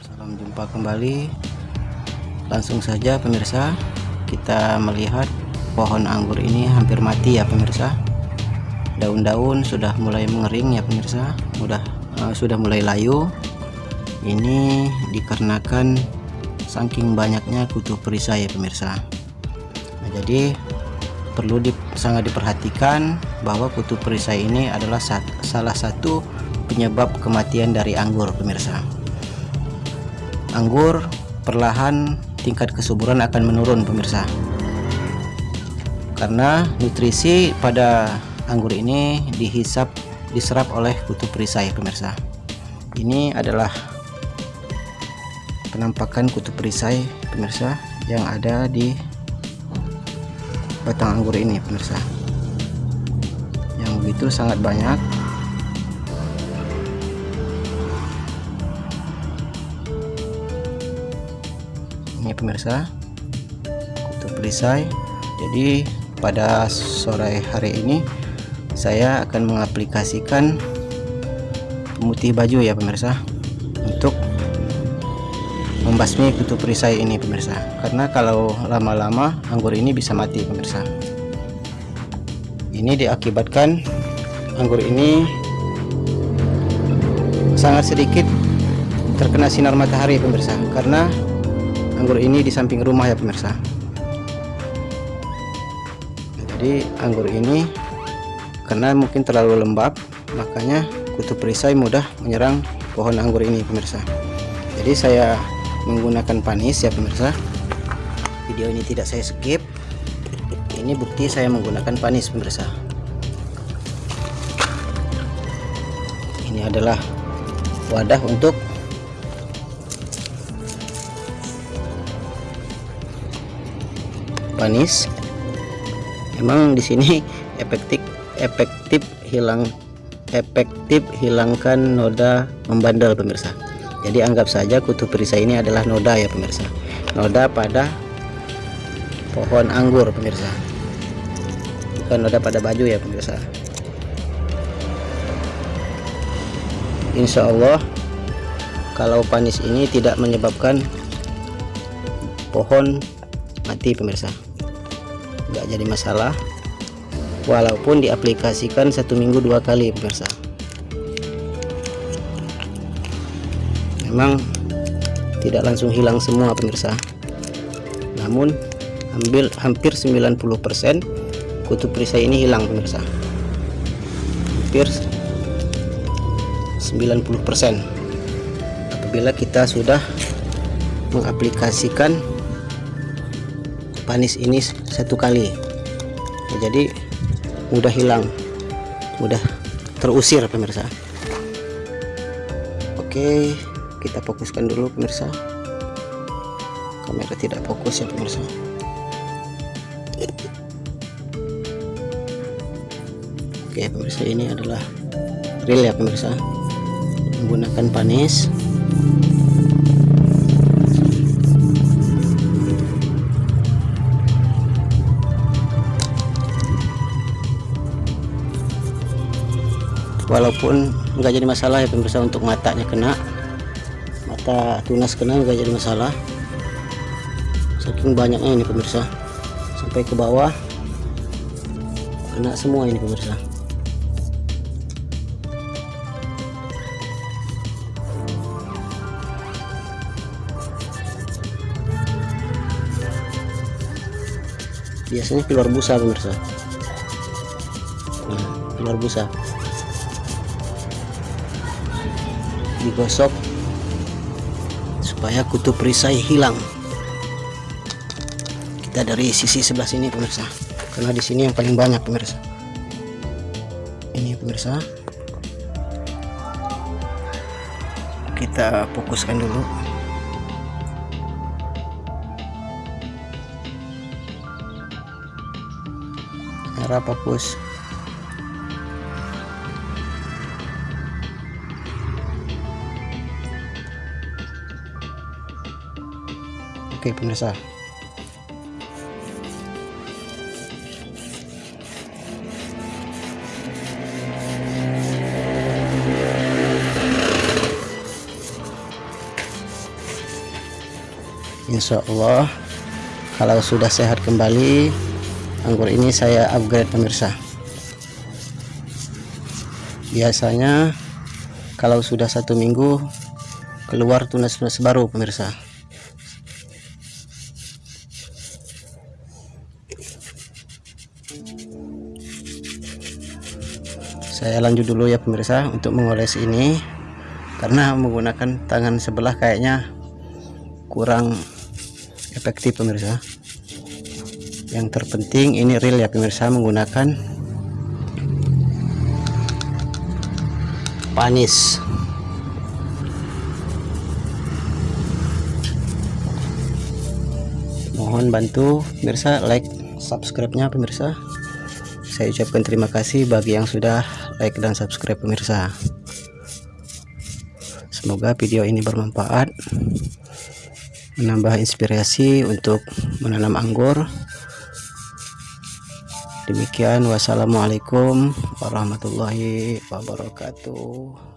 Salam jumpa kembali. Langsung saja pemirsa. Kita melihat pohon anggur ini hampir mati ya pemirsa. Daun-daun sudah mulai mengering ya pemirsa. Sudah uh, sudah mulai layu. Ini dikarenakan saking banyaknya kutu perisai ya pemirsa. Nah jadi perlu di, sangat diperhatikan bahwa kutu perisai ini adalah sat, salah satu penyebab kematian dari anggur pemirsa. Anggur perlahan tingkat kesuburan akan menurun pemirsa. Karena nutrisi pada anggur ini dihisap diserap oleh kutu perisai pemirsa. Ini adalah penampakan kutu perisai pemirsa yang ada di batang anggur ini pemirsa. Yang begitu sangat banyak. Ini pemirsa kutu perisai jadi pada sore hari ini saya akan mengaplikasikan pemutih baju ya pemirsa untuk membasmi kutu perisai ini pemirsa. Karena kalau lama-lama anggur ini bisa mati pemirsa. Ini diakibatkan anggur ini sangat sedikit terkena sinar matahari pemirsa. Karena anggur ini di samping rumah ya pemirsa. Jadi anggur ini karena mungkin terlalu lembab makanya kutu perisai mudah menyerang pohon anggur ini pemirsa. Jadi saya menggunakan panis ya pemirsa. Video ini tidak saya skip. Ini bukti saya menggunakan panis pemirsa. Ini adalah wadah untuk panis. Memang di sini efektif efektif hilang efektif hilangkan noda membandel pemirsa jadi anggap saja kutu perisai ini adalah noda ya pemirsa. Noda pada pohon anggur pemirsa. Bukan noda pada baju ya pemirsa. Insya Allah kalau panis ini tidak menyebabkan pohon mati pemirsa. Nggak jadi masalah walaupun diaplikasikan satu minggu dua kali pemirsa memang tidak langsung hilang semua pemirsa. Namun ambil hampir 90% kutu perisai ini hilang pemirsa. Hampir 90% apabila kita sudah mengaplikasikan panis ini satu kali nah, jadi mudah hilang mudah terusir pemirsa. Oke kita fokuskan dulu pemirsa. Kamera tidak fokus ya pemirsa. Oke pemirsa ini adalah real ya pemirsa. Menggunakan panis. Walaupun nggak jadi masalah ya pemirsa untuk matanya kena mata tunas kena nggak jadi masalah. Saking banyaknya ini pemirsa. Sampai ke bawah. Kena semua ini pemirsa. Biasanya keluar busa pemirsa. Nah, keluar busa. Digosok supaya kutu perisai hilang. Kita dari sisi sebelah sini pemirsa. Karena di sini yang paling banyak pemirsa. Ini pemirsa. Kita fokuskan dulu. Merah fokus Oke pemirsa. Insya Allah kalau sudah sehat kembali anggur ini saya upgrade pemirsa. Biasanya kalau sudah satu minggu keluar tunas-tunas baru pemirsa. Saya lanjut dulu ya pemirsa untuk mengoles ini. Karena menggunakan tangan sebelah kayaknya kurang efektif pemirsa. Yang terpenting ini real ya pemirsa menggunakan panis. Mohon bantu pemirsa like subscribe nya pemirsa saya ucapkan terima kasih bagi yang sudah like dan subscribe pemirsa. Semoga video ini bermanfaat menambah inspirasi untuk menanam anggur. Demikian wassalamualaikum warahmatullahi wabarakatuh